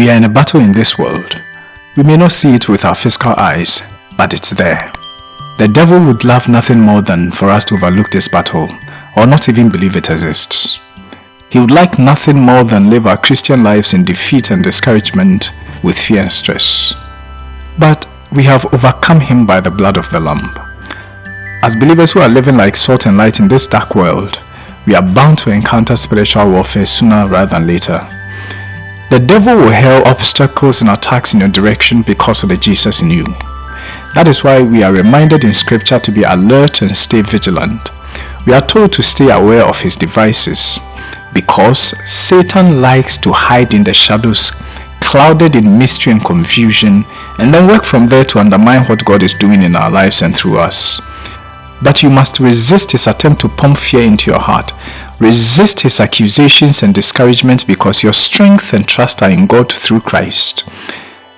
We are in a battle in this world. We may not see it with our physical eyes, but it's there. The devil would love nothing more than for us to overlook this battle or not even believe it exists. He would like nothing more than live our Christian lives in defeat and discouragement with fear and stress. But we have overcome him by the blood of the Lamb. As believers who are living like salt and light in this dark world, we are bound to encounter spiritual warfare sooner rather than later. The devil will hurl obstacles and attacks in your direction because of the Jesus in you. That is why we are reminded in scripture to be alert and stay vigilant. We are told to stay aware of his devices because Satan likes to hide in the shadows, clouded in mystery and confusion, and then work from there to undermine what God is doing in our lives and through us. But you must resist his attempt to pump fear into your heart. Resist his accusations and discouragement because your strength and trust are in God through Christ.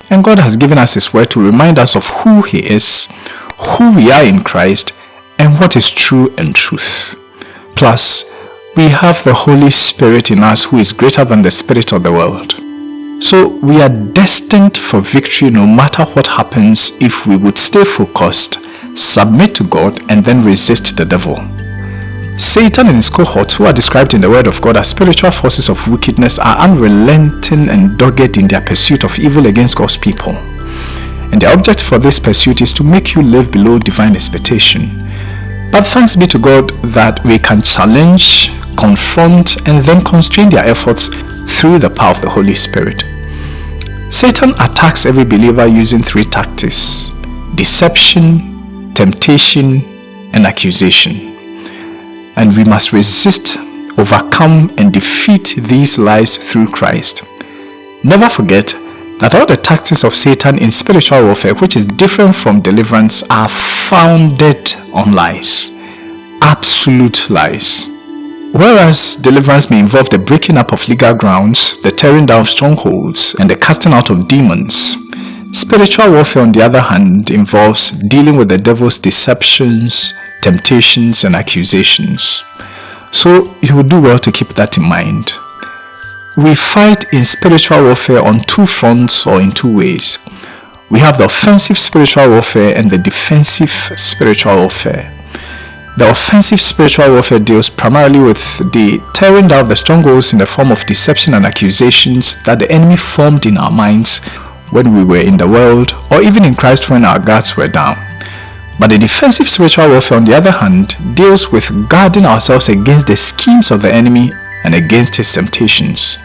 And God has given us his word to remind us of who he is, who we are in Christ, and what is true and truth. Plus, we have the Holy Spirit in us who is greater than the spirit of the world. So we are destined for victory no matter what happens if we would stay focused, submit to God and then resist the devil. Satan and his cohorts who are described in the word of God as spiritual forces of wickedness are unrelenting and dogged in their pursuit of evil against God's people. And the object for this pursuit is to make you live below divine expectation. But thanks be to God that we can challenge, confront and then constrain their efforts through the power of the Holy Spirit. Satan attacks every believer using three tactics. Deception, temptation, and accusation. And we must resist, overcome, and defeat these lies through Christ. Never forget that all the tactics of Satan in spiritual warfare, which is different from deliverance, are founded on lies. Absolute lies. Whereas deliverance may involve the breaking up of legal grounds, the tearing down of strongholds, and the casting out of demons, spiritual warfare on the other hand involves dealing with the devil's deceptions, temptations, and accusations. So you will do well to keep that in mind. We fight in spiritual warfare on two fronts or in two ways. We have the offensive spiritual warfare and the defensive spiritual warfare. The offensive spiritual warfare deals primarily with the tearing down the strongholds in the form of deception and accusations that the enemy formed in our minds when we were in the world or even in Christ when our guards were down. But the defensive spiritual warfare on the other hand deals with guarding ourselves against the schemes of the enemy and against his temptations.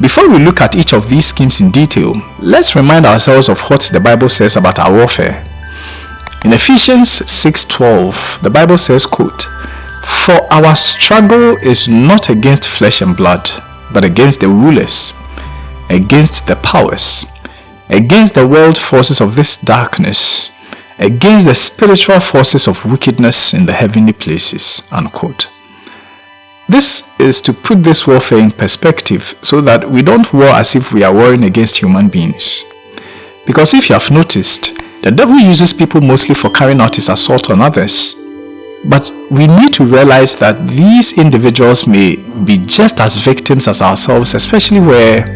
Before we look at each of these schemes in detail, let's remind ourselves of what the Bible says about our warfare. In Ephesians 6.12, the Bible says, quote, For our struggle is not against flesh and blood, but against the rulers, against the powers, against the world forces of this darkness, against the spiritual forces of wickedness in the heavenly places. Unquote. This is to put this warfare in perspective so that we don't war as if we are warring against human beings. Because if you have noticed, the devil uses people mostly for carrying out his assault on others. But we need to realize that these individuals may be just as victims as ourselves, especially where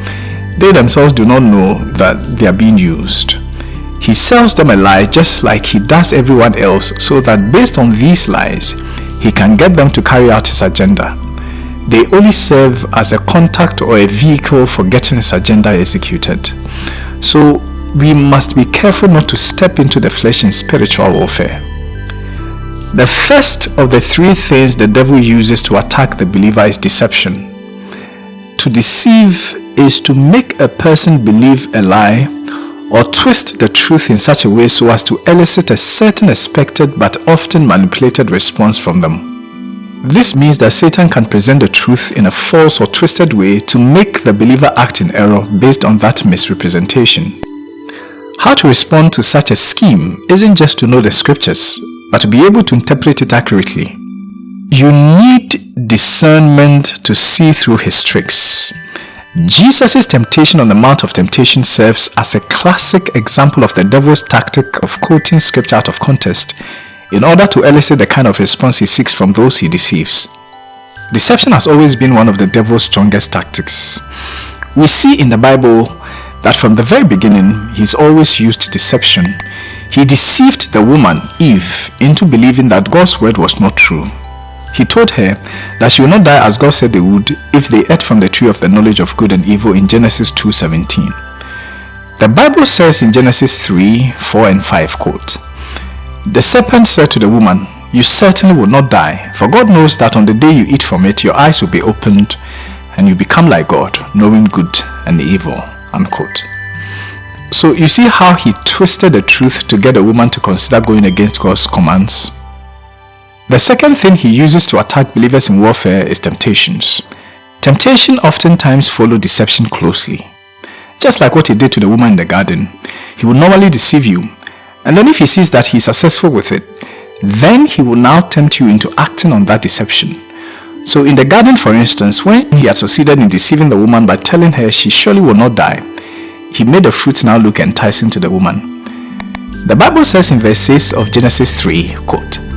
they themselves do not know that they are being used. He sells them a lie just like he does everyone else so that based on these lies, he can get them to carry out his agenda. They only serve as a contact or a vehicle for getting his agenda executed. So we must be careful not to step into the flesh in spiritual warfare. The first of the three things the devil uses to attack the believer is deception. To deceive is to make a person believe a lie or twist the truth in such a way so as to elicit a certain expected but often manipulated response from them. This means that Satan can present the truth in a false or twisted way to make the believer act in error based on that misrepresentation. How to respond to such a scheme isn't just to know the scriptures, but to be able to interpret it accurately. You need discernment to see through his tricks. Jesus' temptation on the Mount of Temptation serves as a classic example of the devil's tactic of quoting scripture out of context in order to elicit the kind of response he seeks from those he deceives. Deception has always been one of the devil's strongest tactics. We see in the Bible that from the very beginning, he's always used deception. He deceived the woman, Eve, into believing that God's word was not true. He told her that she would not die as God said they would if they ate from the tree of the knowledge of good and evil in Genesis 2.17. The Bible says in Genesis 3, 4 and 5, quote, The serpent said to the woman, You certainly will not die, for God knows that on the day you eat from it, your eyes will be opened and you become like God, knowing good and evil. Unquote. So you see how he twisted the truth to get a woman to consider going against God's commands? The second thing he uses to attack believers in warfare is temptations. Temptation oftentimes follow deception closely. Just like what he did to the woman in the garden, he will normally deceive you and then if he sees that he is successful with it, then he will now tempt you into acting on that deception. So in the garden for instance, when he had succeeded in deceiving the woman by telling her she surely will not die, he made the fruit now look enticing to the woman. The Bible says in verse 6 of Genesis 3, quote,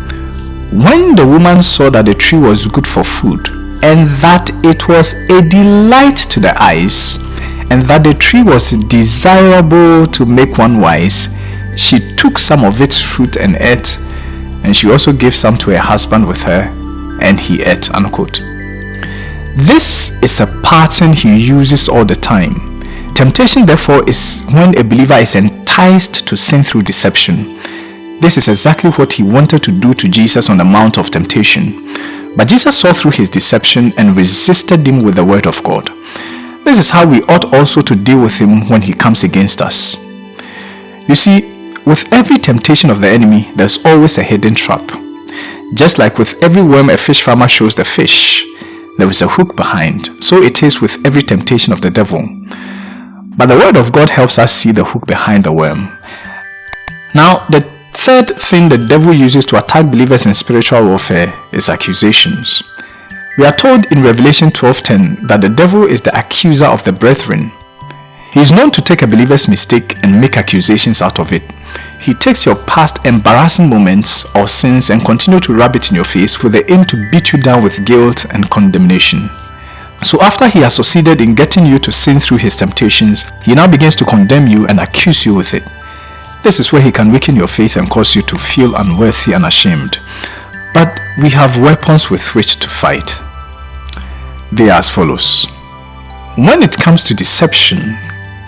when the woman saw that the tree was good for food, and that it was a delight to the eyes, and that the tree was desirable to make one wise, she took some of its fruit and ate, and she also gave some to her husband with her, and he ate. Unquote. This is a pattern he uses all the time. Temptation therefore is when a believer is enticed to sin through deception. This is exactly what he wanted to do to Jesus on the Mount of Temptation. But Jesus saw through his deception and resisted him with the word of God. This is how we ought also to deal with him when he comes against us. You see, with every temptation of the enemy, there's always a hidden trap. Just like with every worm a fish farmer shows the fish, there is a hook behind. So it is with every temptation of the devil. But the word of God helps us see the hook behind the worm. Now, the Third thing the devil uses to attack believers in spiritual warfare is accusations. We are told in Revelation 12.10 that the devil is the accuser of the brethren. He is known to take a believer's mistake and make accusations out of it. He takes your past embarrassing moments or sins and continue to rub it in your face with the aim to beat you down with guilt and condemnation. So after he has succeeded in getting you to sin through his temptations, he now begins to condemn you and accuse you with it. This is where he can weaken your faith and cause you to feel unworthy and ashamed. But we have weapons with which to fight. They are as follows. When it comes to deception,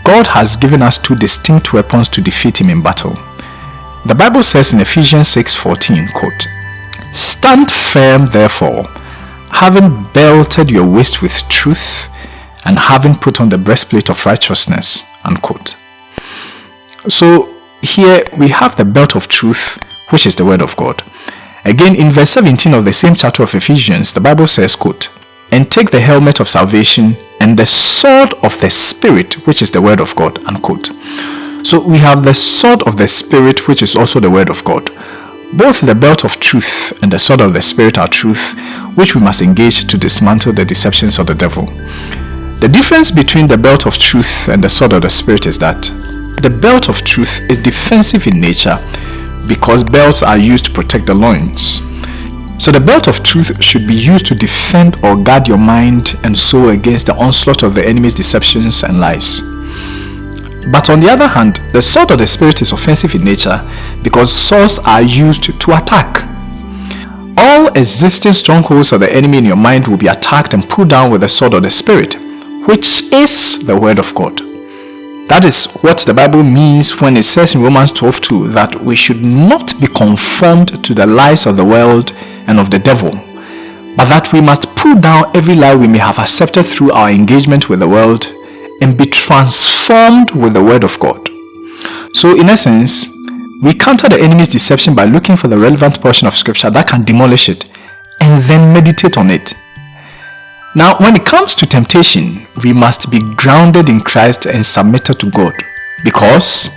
God has given us two distinct weapons to defeat him in battle. The Bible says in Ephesians 6:14, quote, Stand firm therefore, having belted your waist with truth, and having put on the breastplate of righteousness, unquote. So here we have the belt of truth, which is the word of God. Again, in verse 17 of the same chapter of Ephesians, the Bible says, quote, And take the helmet of salvation and the sword of the Spirit, which is the word of God, unquote. So we have the sword of the Spirit, which is also the word of God. Both the belt of truth and the sword of the Spirit are truth, which we must engage to dismantle the deceptions of the devil. The difference between the belt of truth and the sword of the Spirit is that the belt of truth is defensive in nature because belts are used to protect the loins. So the belt of truth should be used to defend or guard your mind and soul against the onslaught of the enemy's deceptions and lies. But on the other hand, the sword of the spirit is offensive in nature because swords are used to attack. All existing strongholds of the enemy in your mind will be attacked and pulled down with the sword of the spirit, which is the word of God. That is what the Bible means when it says in Romans 12:2 that we should not be conformed to the lies of the world and of the devil, but that we must pull down every lie we may have accepted through our engagement with the world and be transformed with the word of God. So in essence, we counter the enemy's deception by looking for the relevant portion of scripture that can demolish it and then meditate on it now, when it comes to temptation, we must be grounded in Christ and submitted to God. Because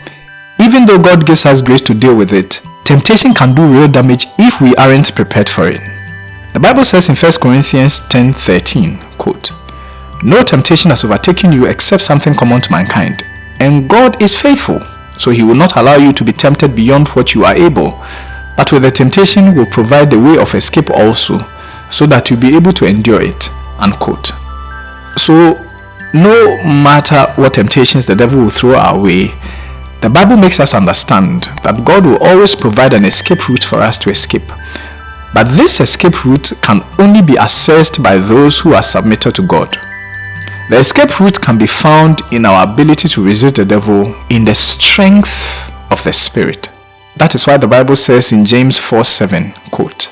even though God gives us grace to deal with it, temptation can do real damage if we aren't prepared for it. The Bible says in 1 Corinthians 10:13, quote, No temptation has overtaken you except something common to mankind, and God is faithful, so he will not allow you to be tempted beyond what you are able, but with the temptation will provide the way of escape also, so that you'll be able to endure it unquote. So no matter what temptations the devil will throw our way, the Bible makes us understand that God will always provide an escape route for us to escape. But this escape route can only be accessed by those who are submitted to God. The escape route can be found in our ability to resist the devil in the strength of the Spirit. That is why the Bible says in James 4 7, quote,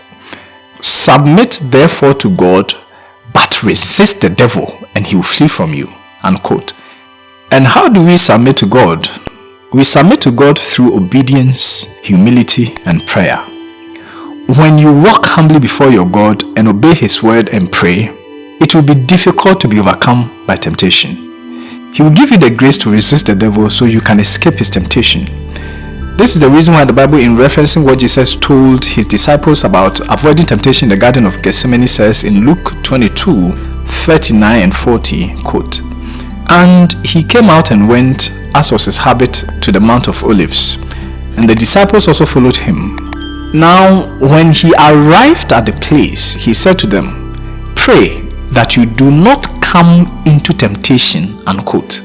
Submit therefore to God, but resist the devil, and he will flee from you. Unquote. And how do we submit to God? We submit to God through obedience, humility, and prayer. When you walk humbly before your God and obey His word and pray, it will be difficult to be overcome by temptation. He will give you the grace to resist the devil so you can escape his temptation. This is the reason why the Bible in referencing what Jesus told his disciples about avoiding temptation in the Garden of Gethsemane says in Luke 22, 39 and 40, quote, And he came out and went as was his habit, to the Mount of Olives, and the disciples also followed him. Now, when he arrived at the place, he said to them, Pray that you do not come into temptation. Unquote.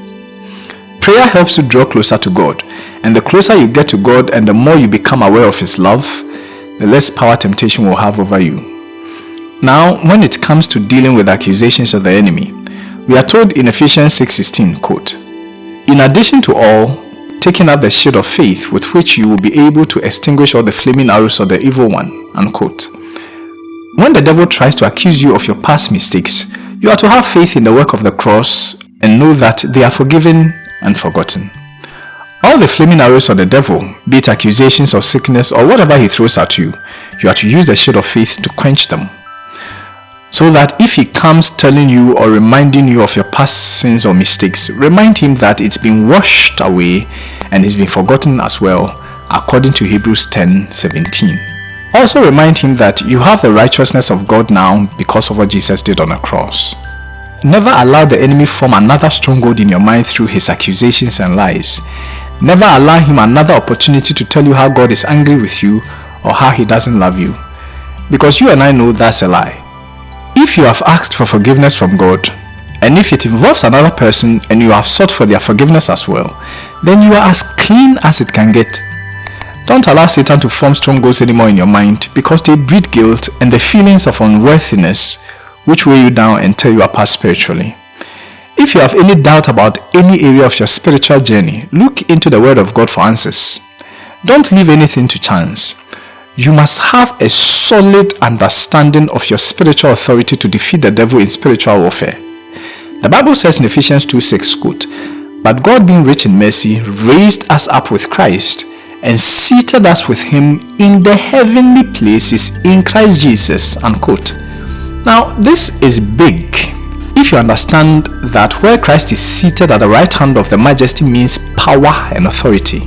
Prayer helps you draw closer to God, and the closer you get to God and the more you become aware of His love, the less power temptation will have over you. Now, when it comes to dealing with accusations of the enemy, we are told in Ephesians 6.16, quote, in addition to all, taking up the shield of faith with which you will be able to extinguish all the flaming arrows of the evil one. Unquote. When the devil tries to accuse you of your past mistakes, you are to have faith in the work of the cross and know that they are forgiven and forgotten. All the flaming arrows of the devil, be it accusations of sickness or whatever he throws at you, you are to use the shield of faith to quench them so that if he comes telling you or reminding you of your past sins or mistakes, remind him that it's been washed away and it's been forgotten as well, according to Hebrews 10 17. Also remind him that you have the righteousness of God now because of what Jesus did on the cross. Never allow the enemy form another stronghold in your mind through his accusations and lies. Never allow him another opportunity to tell you how God is angry with you or how he doesn't love you. Because you and I know that's a lie. If you have asked for forgiveness from God, and if it involves another person and you have sought for their forgiveness as well, then you are as clean as it can get. Don't allow Satan to form strongholds anymore in your mind because they breed guilt and the feelings of unworthiness which weigh you down and tear you apart spiritually. If you have any doubt about any area of your spiritual journey, look into the Word of God for answers. Don't leave anything to chance you must have a solid understanding of your spiritual authority to defeat the devil in spiritual warfare. The Bible says in Ephesians 2 6, quote, But God being rich in mercy raised us up with Christ and seated us with him in the heavenly places in Christ Jesus. Unquote. Now, this is big. If you understand that where Christ is seated at the right hand of the majesty means power and authority.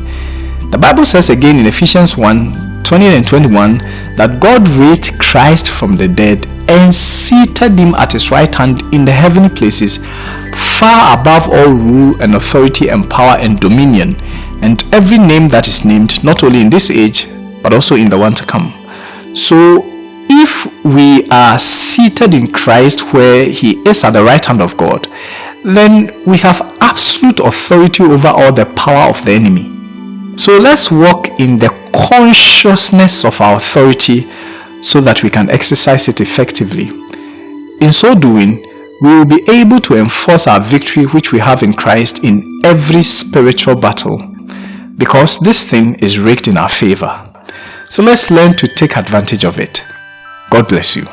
The Bible says again in Ephesians 1 20 and 21 that God raised Christ from the dead and seated him at his right hand in the heavenly places far above all rule and authority and power and dominion and every name that is named not only in this age but also in the one to come. So if we are seated in Christ where he is at the right hand of God, then we have absolute authority over all the power of the enemy. So let's walk in the consciousness of our authority so that we can exercise it effectively. In so doing, we will be able to enforce our victory which we have in Christ in every spiritual battle because this thing is rigged in our favor. So let's learn to take advantage of it. God bless you.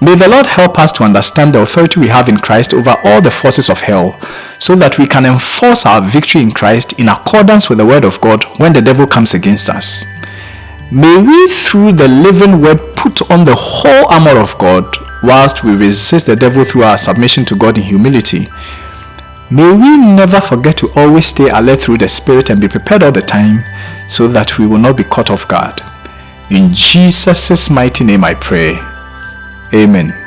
May the Lord help us to understand the authority we have in Christ over all the forces of hell so that we can enforce our victory in Christ in accordance with the word of God when the devil comes against us. May we through the living word put on the whole armor of God whilst we resist the devil through our submission to God in humility. May we never forget to always stay alert through the Spirit and be prepared all the time so that we will not be caught off guard. In Jesus' mighty name I pray. Amen.